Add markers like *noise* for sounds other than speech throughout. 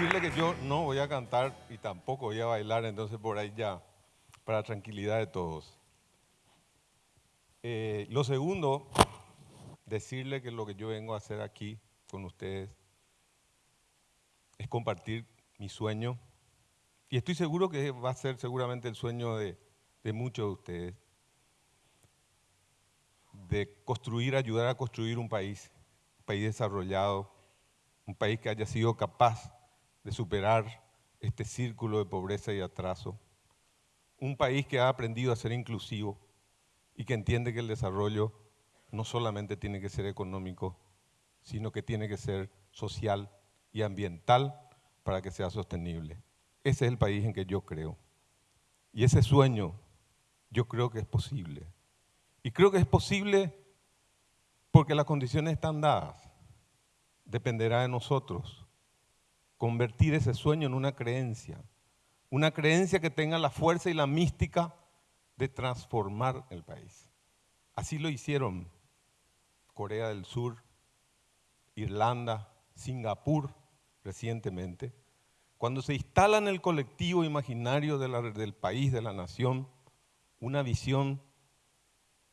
Decirle que yo no voy a cantar y tampoco voy a bailar, entonces por ahí ya, para tranquilidad de todos. Eh, lo segundo, decirle que lo que yo vengo a hacer aquí con ustedes es compartir mi sueño. Y estoy seguro que va a ser seguramente el sueño de, de muchos de ustedes. De construir, ayudar a construir un país, un país desarrollado, un país que haya sido capaz de superar este círculo de pobreza y atraso. Un país que ha aprendido a ser inclusivo y que entiende que el desarrollo no solamente tiene que ser económico, sino que tiene que ser social y ambiental para que sea sostenible. Ese es el país en que yo creo. Y ese sueño yo creo que es posible. Y creo que es posible porque las condiciones están dadas. Dependerá de nosotros convertir ese sueño en una creencia. Una creencia que tenga la fuerza y la mística de transformar el país. Así lo hicieron Corea del Sur, Irlanda, Singapur recientemente, cuando se instala en el colectivo imaginario del país, de la nación, una visión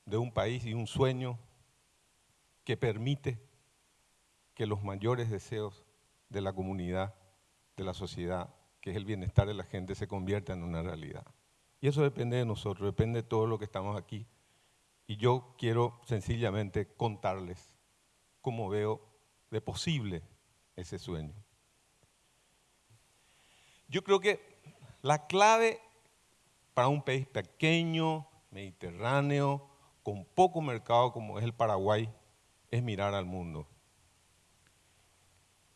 de un país y un sueño que permite que los mayores deseos de la comunidad, de la sociedad, que es el bienestar de la gente, se conviertan en una realidad. Y eso depende de nosotros, depende de todo lo que estamos aquí y yo quiero sencillamente contarles cómo veo de posible ese sueño. Yo creo que la clave para un país pequeño, mediterráneo, con poco mercado como es el Paraguay, es mirar al mundo.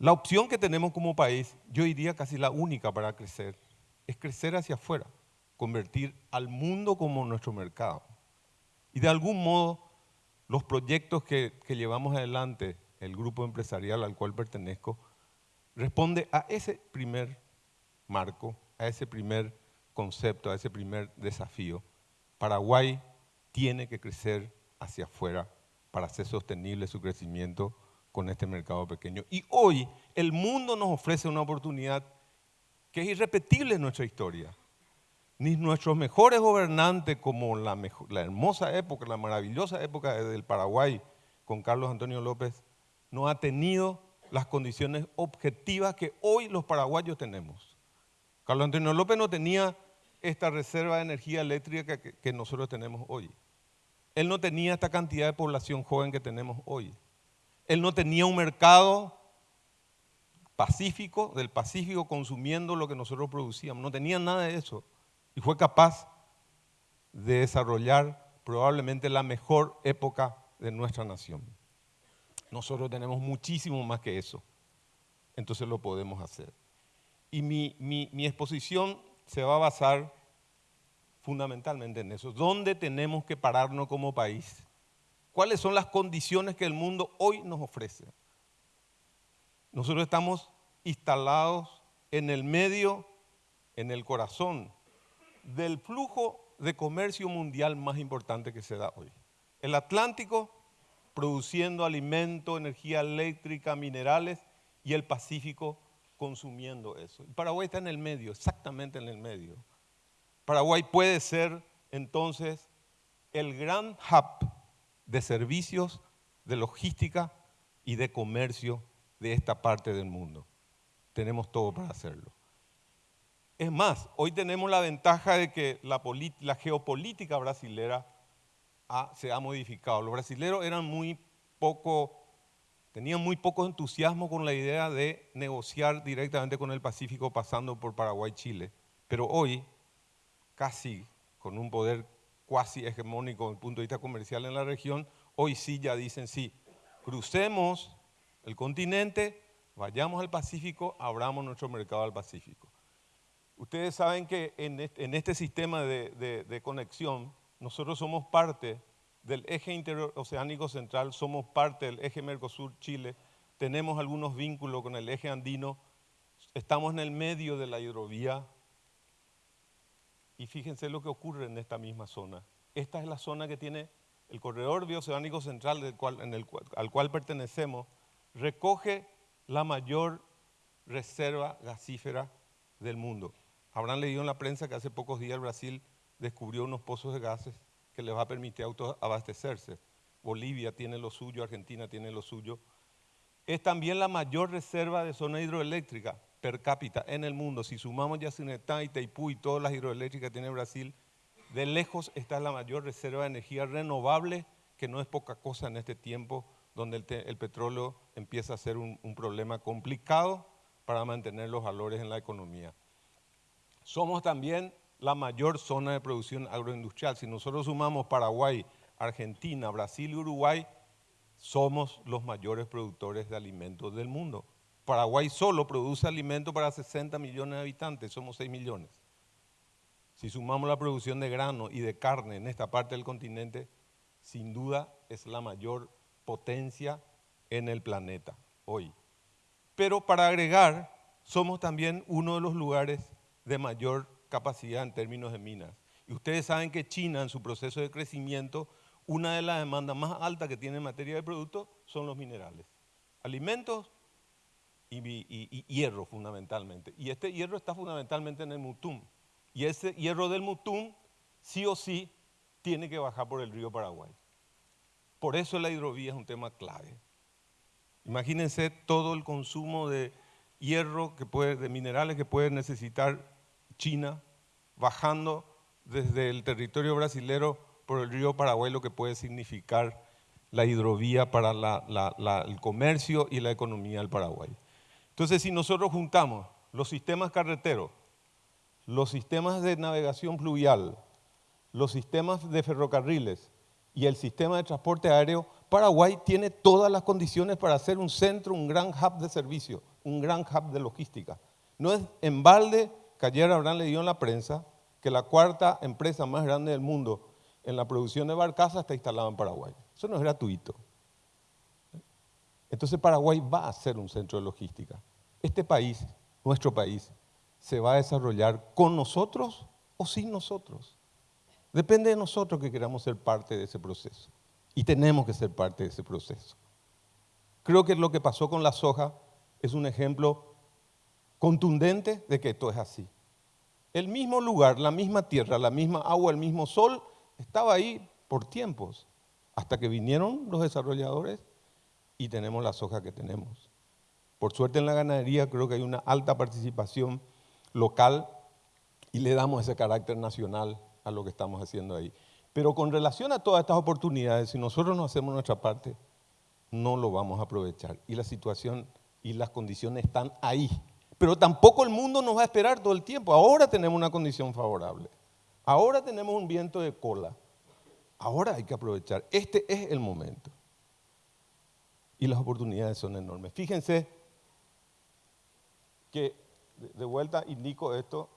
La opción que tenemos como país, yo diría casi la única para crecer, es crecer hacia afuera, convertir al mundo como nuestro mercado. Y de algún modo, los proyectos que, llevamos adelante, el grupo empresarial al cual pertenezco, responde a ese primer marco, a ese primer concepto, a ese primer desafío. Paraguay tiene que crecer hacia afuera para hacer sostenible su crecimiento con este mercado pequeño. Y hoy el mundo nos ofrece una oportunidad que es irrepetible en nuestra historia ni nuestros mejores gobernantes, como la, hermosa época, la maravillosa época del Paraguay con Carlos Antonio López, no ha tenido las condiciones objetivas que hoy los paraguayos tenemos. Carlos Antonio López no tenía esta reserva de energía eléctrica que, que nosotros tenemos hoy. Él no tenía esta cantidad de población joven que tenemos hoy. Él no tenía un mercado pacífico, del Pacífico, consumiendo lo que nosotros producíamos. No tenía nada de eso y fue capaz de desarrollar probablemente la mejor época de nuestra nación. Nosotros tenemos muchísimo más que eso, entonces lo podemos hacer. Y mi, exposición se va a basar fundamentalmente en eso. ¿Dónde tenemos que pararnos como país? ¿Cuáles son las condiciones que el mundo hoy nos ofrece? Nosotros estamos instalados en el medio, en el corazón del flujo de comercio mundial más importante que se da hoy. El Atlántico produciendo alimento, energía eléctrica, minerales y el Pacífico consumiendo eso. Paraguay está en el medio, exactamente en el medio. Paraguay puede ser entonces el gran hub de servicios, de logística y de comercio de esta parte del mundo. Tenemos todo para hacerlo. Es más, hoy tenemos la ventaja de que la, geopolítica brasilera se ha modificado. Los brasileros eran muy poco, tenían muy poco entusiasmo con la idea de negociar directamente con el Pacífico pasando por Paraguay y Chile. Pero hoy, casi con un poder cuasi hegemónico desde el punto de vista comercial en la región, hoy sí ya dicen sí, crucemos el continente, vayamos al Pacífico, abramos nuestro mercado al Pacífico. Ustedes saben que en este, sistema de, conexión, nosotros somos parte del eje interoceánico central, somos parte del eje Mercosur-Chile, tenemos algunos vínculos con el eje andino, estamos en el medio de la hidrovía y fíjense lo que ocurre en esta misma zona. Esta es la zona que tiene el corredor bioceánico central al cual pertenecemos, recoge la mayor reserva gasífera del mundo. Habrán leído en la prensa que hace pocos días Brasil descubrió unos pozos de gases que les va a permitir autoabastecerse. Bolivia tiene lo suyo, Argentina tiene lo suyo. Es también la mayor reserva de zona hidroeléctrica per cápita en el mundo. Si sumamos Yacinetá, Itaipú y todas las hidroeléctricas que tiene Brasil, de lejos está la mayor reserva de energía renovable, que no es poca cosa en este tiempo donde el, petróleo empieza a ser un, un problema complicado para mantener los valores en la economía. Somos también la mayor zona de producción agroindustrial. Si nosotros sumamos Paraguay, Argentina, Brasil y Uruguay, somos los mayores productores de alimentos del mundo. Paraguay solo produce alimentos para 60 millones de habitantes, somos 6 millones. Si sumamos la producción de grano y de carne en esta parte del continente, sin duda es la mayor potencia en el planeta hoy. Pero para agregar, somos también uno de los lugares de mayor capacidad en términos de minas. Y ustedes saben que China en su proceso de crecimiento, una de las demandas más altas que tiene en materia de productos son los minerales. Alimentos y, hierro fundamentalmente. Y este hierro está fundamentalmente en el Mutum. Y ese hierro del Mutum, sí o sí, tiene que bajar por el río Paraguay. Por eso la hidrovía es un tema clave. Imagínense todo el consumo de hierro, que puede, de minerales que puede necesitar China, bajando desde el territorio brasilero por el río Paraguay, lo que puede significar la hidrovía para el comercio y la economía del Paraguay. Entonces, si nosotros juntamos los sistemas carreteros, los sistemas de navegación fluvial, los sistemas de ferrocarriles y el sistema de transporte aéreo, Paraguay tiene todas las condiciones para ser un centro, un gran hub de servicio, un gran hub de logística. No es en balde que ayer habrán leído en la prensa que la cuarta empresa más grande del mundo en la producción de barcazas está instalada en Paraguay. Eso no es gratuito. Entonces Paraguay va a ser un centro de logística. Este país, nuestro país, se va a desarrollar con nosotros o sin nosotros. Depende de nosotros que queramos ser parte de ese proceso. Y tenemos que ser parte de ese proceso. Creo que lo que pasó con la soja es un ejemplo contundente de que esto es así. El mismo lugar, la misma tierra, la misma agua, el mismo sol, estaba ahí por tiempos, hasta que vinieron los desarrolladores y tenemos la soja que tenemos. Por suerte en la ganadería creo que hay una alta participación local y le damos ese carácter nacional a lo que estamos haciendo ahí. Pero con relación a todas estas oportunidades, si nosotros no hacemos nuestra parte, no lo vamos a aprovechar. Y la situación y las condiciones están ahí. Pero tampoco el mundo nos va a esperar todo el tiempo. Ahora tenemos una condición favorable. Ahora tenemos un viento de cola. Ahora hay que aprovechar. Este es el momento y las oportunidades son enormes. Fíjense que, de vuelta indico esto,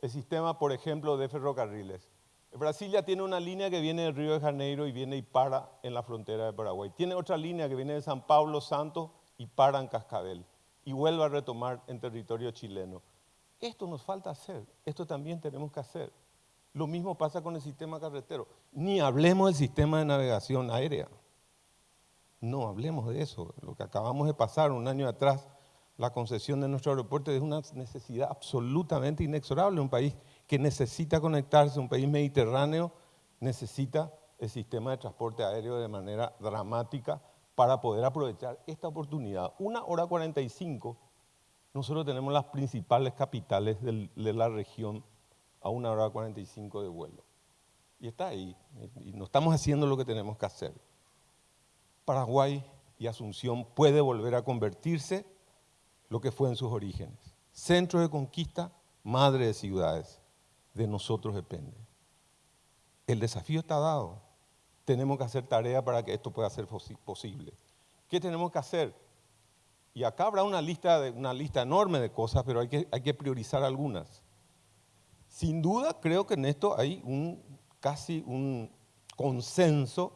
el sistema, por ejemplo, de ferrocarriles. Brasil ya tiene una línea que viene del Río de Janeiro y viene y para en la frontera de Paraguay. Tiene otra línea que viene de San Pablo Santos y para en Cascabel y vuelve a retomar en territorio chileno. Esto nos falta hacer, esto también tenemos que hacer. Lo mismo pasa con el sistema carretero. Ni hablemos del sistema de navegación aérea. No, hablemos de eso. Lo que acabamos de pasar un año atrás, la concesión de nuestro aeropuerto es una necesidad absolutamente inexorable. Un país que necesita conectarse, un país mediterráneo, necesita el sistema de transporte aéreo de manera dramática para poder aprovechar esta oportunidad. Una hora 45, nosotros tenemos las principales capitales de la región a una hora 45 de vuelo. Y está ahí, y no estamos haciendo lo que tenemos que hacer. Paraguay y Asunción puede volver a convertirse lo que fue en sus orígenes. Centro de conquista, madre de ciudades. De nosotros depende. El desafío está dado. Tenemos que hacer tarea para que esto pueda ser posible. ¿Qué tenemos que hacer? Y acá habrá una lista, una lista enorme de cosas, pero hay que, hay que priorizar algunas. Sin duda, creo que en esto hay un, casi un consenso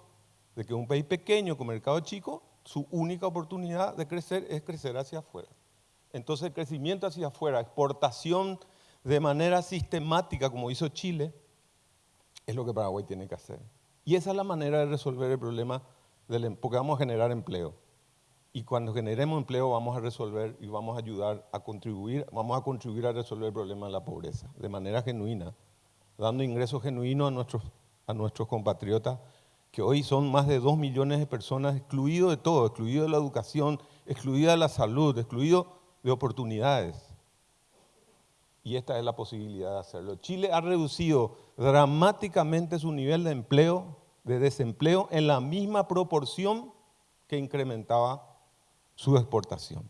de que un país pequeño con mercado chico, su única oportunidad de crecer es crecer hacia afuera. Entonces el crecimiento hacia afuera, exportación de manera sistemática como hizo Chile, es lo que Paraguay tiene que hacer. Y esa es la manera de resolver el problema, del, em, porque vamos a generar empleo. Y cuando generemos empleo vamos a resolver y vamos a ayudar a contribuir, vamos a contribuir a resolver el problema de la pobreza de manera genuina, dando ingresos genuinos a nuestros, a nuestros compatriotas, que hoy son más de dos millones de personas excluidos de todo, excluidos de la educación, excluidos de la salud, excluidos de oportunidades. Y esta es la posibilidad de hacerlo. Chile ha reducido dramáticamente su nivel de empleo, de desempleo, en la misma proporción que incrementaba su exportación.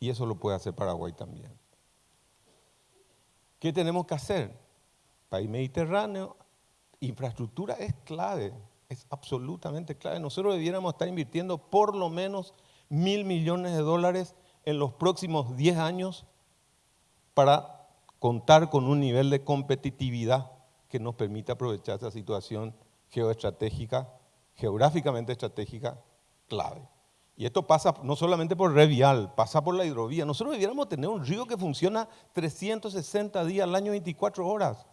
Y eso lo puede hacer Paraguay también. ¿Qué tenemos que hacer? País mediterráneo, infraestructura es clave, es absolutamente clave. Nosotros debiéramos estar invirtiendo por lo menos mil millones de dólares en los próximos 10 años para contar con un nivel de competitividad que nos permita aprovechar esa situación geoestratégica, geográficamente estratégica clave. Y esto pasa no solamente por Revial, pasa por la hidrovía. Nosotros debiéramos tener un río que funciona 360 días al año, 24 horas.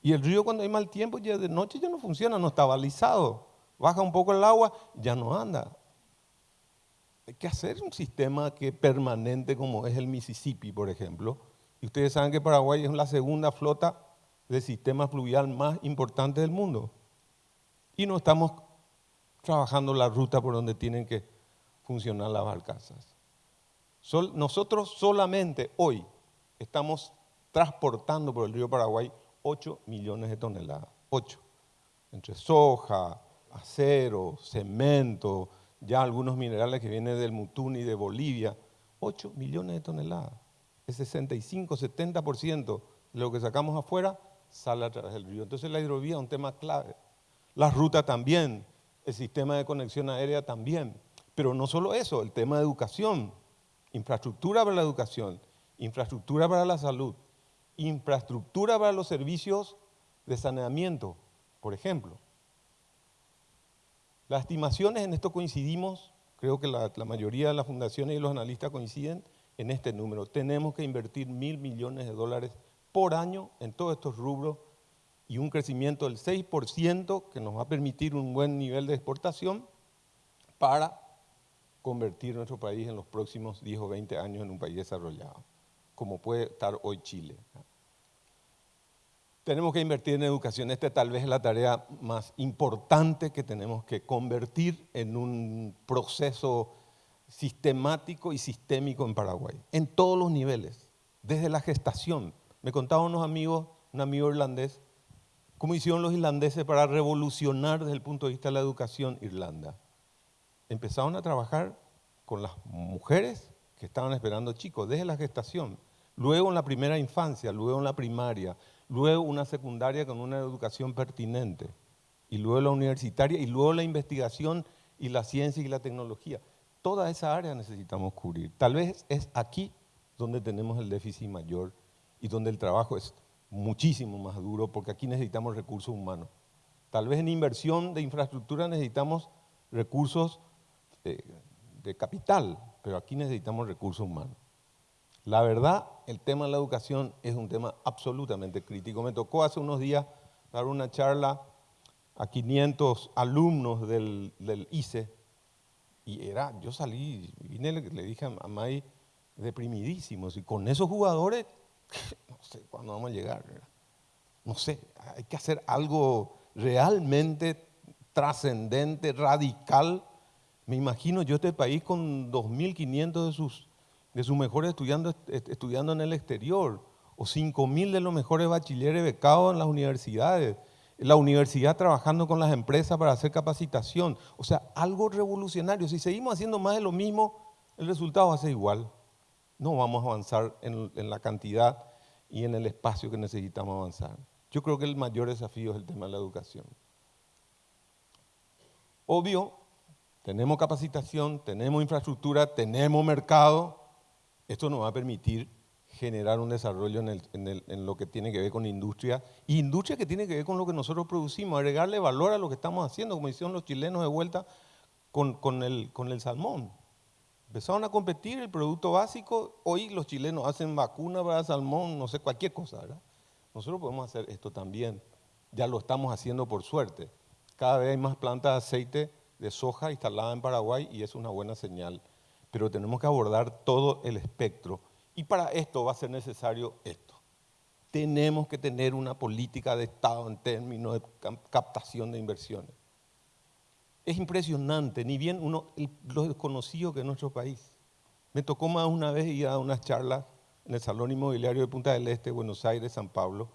Y el río cuando hay mal tiempo, ya de noche ya no funciona, no está balizado. Baja un poco el agua, ya no anda. Hay que hacer un sistema que permanente como es el Mississippi, por ejemplo. Y ustedes saben que Paraguay es la segunda flota de sistema fluvial más importante del mundo. Y no estamos trabajando la ruta por donde tienen que funcionar las barcazas. nosotros solamente hoy estamos transportando por el río Paraguay 8 millones de toneladas. 8. Entre soja, acero, cemento, ya algunos minerales que vienen del Mutuni, de Bolivia. 8 millones de toneladas. El 65, 70% de lo que sacamos afuera sale a través del río. Entonces la hidrovía es un tema clave. La ruta también, el sistema de conexión aérea también. Pero no solo eso, el tema de educación, infraestructura para la educación, infraestructura para la salud, infraestructura para los servicios de saneamiento, por ejemplo. Las estimaciones, en esto coincidimos, creo que la, la, mayoría de las fundaciones y los analistas coinciden en este número. Tenemos que invertir mil millones de dólares por año en todos estos rubros y un crecimiento del 6% que nos va a permitir un buen nivel de exportación para convertir nuestro país en los próximos 10 o 20 años en un país desarrollado, como puede estar hoy Chile. Tenemos que invertir en educación. Esta tal vez es la tarea más importante que tenemos que convertir en un proceso sistemático y sistémico en Paraguay, en todos los niveles, desde la gestación. Me contaban unos amigos, un amigo irlandés, cómo hicieron los irlandeses para revolucionar desde el punto de vista de la educación Irlanda empezaron a trabajar con las mujeres que estaban esperando chicos desde la gestación, luego en la primera infancia, luego en la primaria, luego una secundaria con una educación pertinente, y luego la universitaria, y luego la investigación y la ciencia y la tecnología. Toda esa área necesitamos cubrir. Tal vez es aquí donde tenemos el déficit mayor y donde el trabajo es muchísimo más duro, porque aquí necesitamos recursos humanos. Tal vez en inversión de infraestructura necesitamos recursos de, capital, pero aquí necesitamos recursos humanos. La verdad, el tema de la educación es un tema absolutamente crítico. Me tocó hace unos días dar una charla a 500 alumnos del, ICE y era, yo salí, vine, le, dije a May, deprimidísimos, y con esos jugadores, *laughs* no sé cuándo vamos a llegar. No sé, hay que hacer algo realmente trascendente, radical, me imagino yo este país con 2.500 de sus, de sus mejores estudiantes estudiando en el exterior, o 5.000 de los mejores bachilleres becados en las universidades, la universidad trabajando con las empresas para hacer capacitación. O sea, algo revolucionario. Si seguimos haciendo más de lo mismo, el resultado va a ser igual. No vamos a avanzar en, en la cantidad y en el espacio que necesitamos avanzar. Yo creo que el mayor desafío es el tema de la educación. Obvio, tenemos capacitación, tenemos infraestructura, tenemos mercado. Esto nos va a permitir generar un desarrollo en, lo que tiene que ver con industria. Y industria que tiene que ver con lo que nosotros producimos, agregarle valor a lo que estamos haciendo, como hicieron los chilenos de vuelta con, el, el salmón. Empezaron a competir el producto básico. Hoy los chilenos hacen vacuna para salmón, no sé, cualquier cosa, ¿verdad? Nosotros podemos hacer esto también. Ya lo estamos haciendo por suerte. Cada vez hay más plantas de aceite de soja instalada en Paraguay y es una buena señal. Pero tenemos que abordar todo el espectro. Y para esto va a ser necesario esto. Tenemos que tener una política de Estado en términos de captación de inversiones. Es impresionante, ni bien uno, lo desconocido que es nuestro país. Me tocó más una vez ir a unas charlas en el Salón Inmobiliario de Punta del Este, Buenos Aires, San Pablo.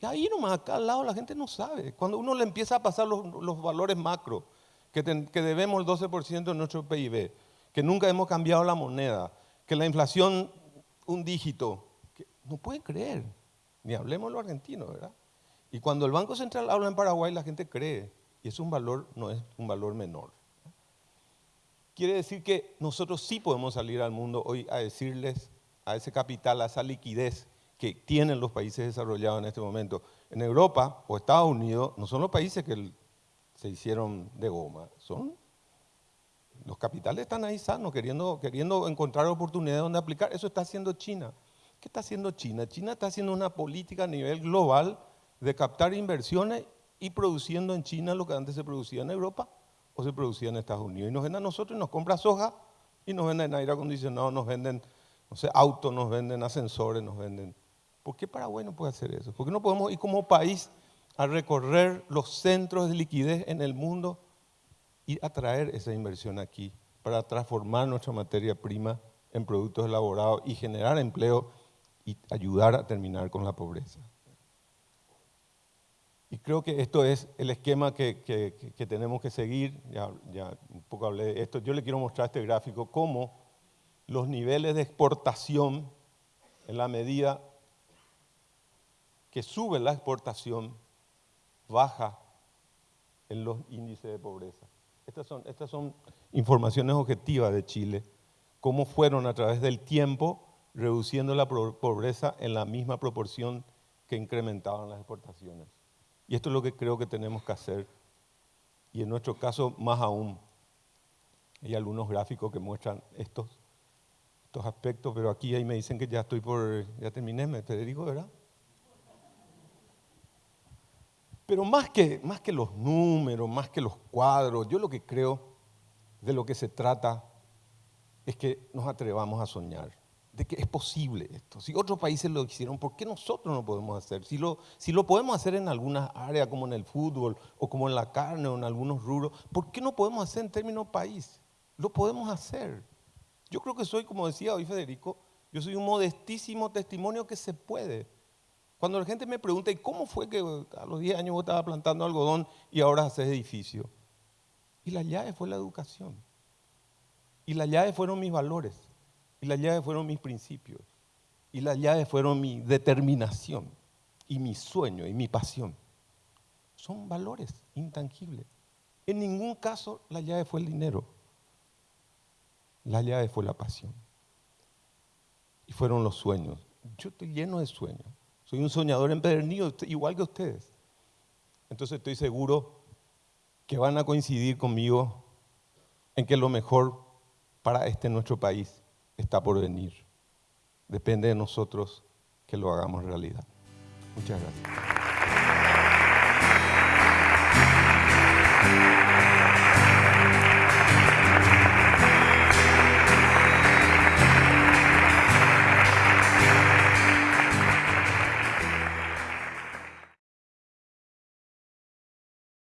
Y ahí nomás, acá al lado, la gente no sabe. Cuando uno le empieza a pasar los, los valores macro, que, debemos el 12% de nuestro PIB, que nunca hemos cambiado la moneda, que la inflación un dígito, que no pueden creer, ni hablemos lo argentino, ¿verdad? Y cuando el Banco Central habla en Paraguay, la gente cree, y es un valor, no es un valor menor. Quiere decir que nosotros sí podemos salir al mundo hoy a decirles a ese capital, a esa liquidez que tienen los países desarrollados en este momento. En Europa o Estados Unidos no son los países que se hicieron de goma, son los capitales están ahí sanos, queriendo, queriendo encontrar oportunidades donde aplicar. Eso está haciendo China. ¿Qué está haciendo China? China está haciendo una política a nivel global de captar inversiones y produciendo en China lo que antes se producía en Europa o se producía en Estados Unidos. Y nos venden a nosotros y nos compra soja y nos venden aire acondicionado, nos venden no sé, autos, nos venden ascensores, nos venden. ¿Por qué Paraguay no puede hacer eso? ¿Por qué no podemos ir como país a recorrer los centros de liquidez en el mundo y atraer esa inversión aquí para transformar nuestra materia prima en productos elaborados y generar empleo y ayudar a terminar con la pobreza. Y creo que esto es el esquema que, tenemos que seguir. Ya, ya, un poco hablé de esto. Yo le quiero mostrar este gráfico, cómo los niveles de exportación, en la medida que sube la exportación, baja en los índices de pobreza. Estas son, informaciones objetivas de Chile, cómo fueron a través del tiempo reduciendo la pobreza en la misma proporción que incrementaban las exportaciones. Y esto es lo que creo que tenemos que hacer, y en nuestro caso más aún. Hay algunos gráficos que muestran estos, estos aspectos, pero aquí ahí me dicen que ya estoy por, ya terminé, Federico, ¿verdad? Pero más que, más que los números, más que los cuadros, yo lo que creo de lo que se trata es que nos atrevamos a soñar, de que es posible esto. Si otros países lo hicieron, ¿por qué nosotros no podemos hacer? Si lo, podemos hacer en algunas áreas, como en el fútbol, o como en la carne, o en algunos rubros, ¿por qué no podemos hacer en términos país? Lo podemos hacer. Yo creo que soy, como decía hoy Federico, yo soy un modestísimo testimonio que se puede. Cuando la gente me pregunta, ¿y cómo fue que a los 10 años vos estabas plantando algodón y ahora haces edificio? Y la llave fue la educación. Y la llave fueron mis valores. Y la llave fueron mis principios. Y la llave fueron mi determinación. Y mi sueño y mi pasión. Son valores intangibles. En ningún caso la llave fue el dinero. La llave fue la pasión. Y fueron los sueños. Yo estoy lleno de sueños. Soy un soñador empedernido, igual que ustedes. Entonces estoy seguro que van a coincidir conmigo en que lo mejor para este nuestro país está por venir. Depende de nosotros que lo hagamos realidad. Muchas gracias.